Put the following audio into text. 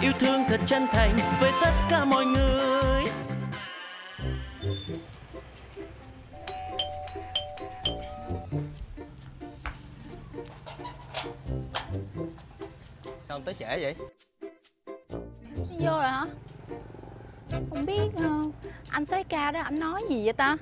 yêu thương thật chân thành với tất cả mọi người. Sao ông tới trễ vậy? vô rồi hả? Không biết ờ, anh soái ca đó anh nói gì vậy ta?